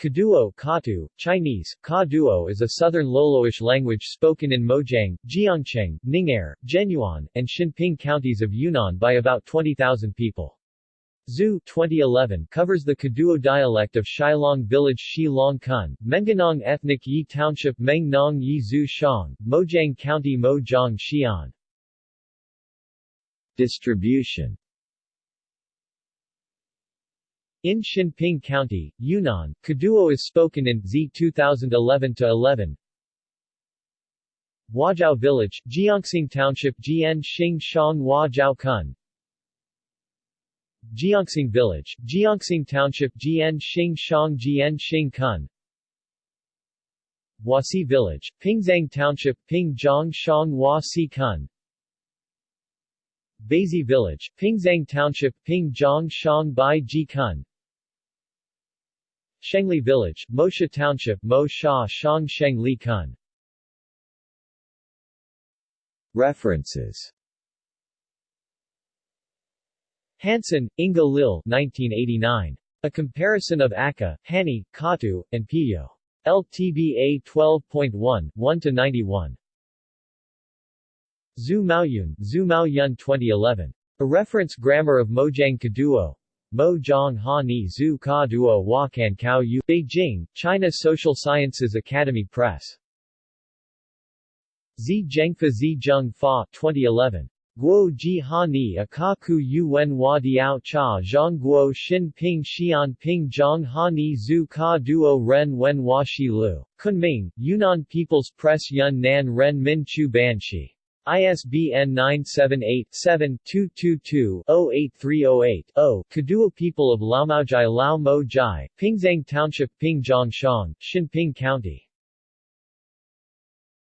Kaduo Katu, Chinese, Kaduo is a southern Loloish language spoken in Mojiang, Jiangcheng, Ning'er, Zhenyuan, and Xinping counties of Yunnan by about 20,000 people. Zhu 2011 covers the Kaduo dialect of Shilong village Shi Long Kun, Mengnong ethnic Yi Township Meng Nong Yi Zhu Shang, Mojiang County Mo Jiang Xi'an. Distribution in Xinping County, Yunnan, Kaduo is spoken in Z 2011-11. Huajiao Village, Jianxing Township Jian Xing Shang Huajiao Kun. Jianxing Village, Jianxing Township Jian Xing Shang Jian Xing Kun. Huasi Village, Pingzhang Township Pingzhang Shang Huasi Kun. Beizi Village, Pingzhang Township Pingzhang Shang Bai Ji Kun Shengli Village, Mosha Township Mo Sha Shang Sheng Li Kun References Hansson, Inga Lil 1989. A Comparison of Akha, Hani, Katu, and Piyo. LTBA 12.1, 1-91. Zhu Maoyun, Zhu Maoyun 2011. A Reference Grammar of Mojiang Kaduo, Mo Zhang Ha Ni Zhu Ka Duo Wakan Kao Yu, Beijing, China Social Sciences Academy Press. Zi Zhengfa Zi Zheng Fa 2011. Guo Ji Ha Ni Akaku Yuen Hua Diao Cha Zhang Guo Xin Ping Xian Ping Zhang Ha Ni Zhu Ka Duo Ren Wen Hua Shi Lu. Kunming, Yunnan People's Press Yun Nan Ren Min Chu Banshi. ISBN 978-7-222-08308-0, Kaduo People of Laomaojai Lao Mo Jai, Pingzhang Township Ping Zhang Shang, Xinping County